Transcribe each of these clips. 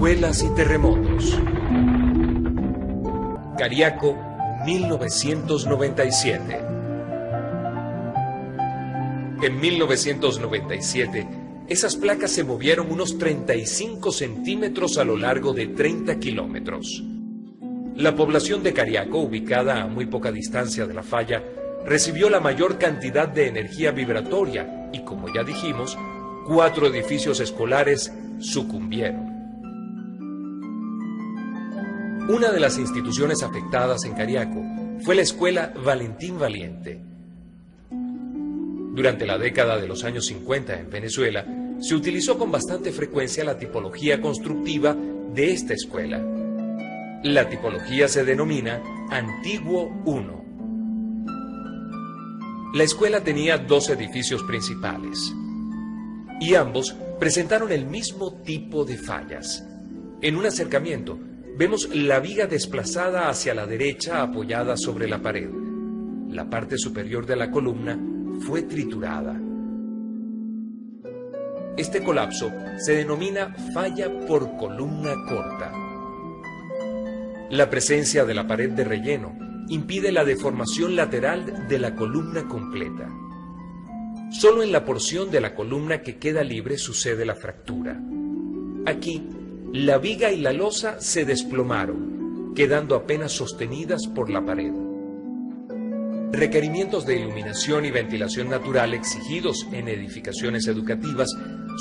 Escuelas y terremotos. Cariaco, 1997. En 1997, esas placas se movieron unos 35 centímetros a lo largo de 30 kilómetros. La población de Cariaco, ubicada a muy poca distancia de la falla, recibió la mayor cantidad de energía vibratoria y, como ya dijimos, cuatro edificios escolares sucumbieron. Una de las instituciones afectadas en Cariaco fue la escuela Valentín Valiente. Durante la década de los años 50 en Venezuela, se utilizó con bastante frecuencia la tipología constructiva de esta escuela. La tipología se denomina Antiguo 1. La escuela tenía dos edificios principales y ambos presentaron el mismo tipo de fallas. En un acercamiento, vemos la viga desplazada hacia la derecha apoyada sobre la pared. La parte superior de la columna fue triturada. Este colapso se denomina falla por columna corta. La presencia de la pared de relleno impide la deformación lateral de la columna completa. Solo en la porción de la columna que queda libre sucede la fractura. Aquí la viga y la losa se desplomaron, quedando apenas sostenidas por la pared. Requerimientos de iluminación y ventilación natural exigidos en edificaciones educativas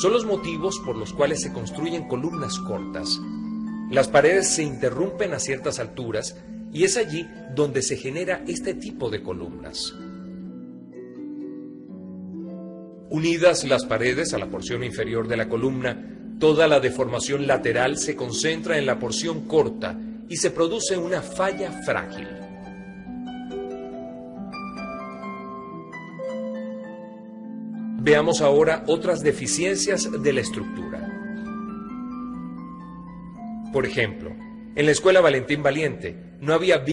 son los motivos por los cuales se construyen columnas cortas. Las paredes se interrumpen a ciertas alturas y es allí donde se genera este tipo de columnas. Unidas las paredes a la porción inferior de la columna, Toda la deformación lateral se concentra en la porción corta y se produce una falla frágil. Veamos ahora otras deficiencias de la estructura. Por ejemplo, en la escuela Valentín Valiente no había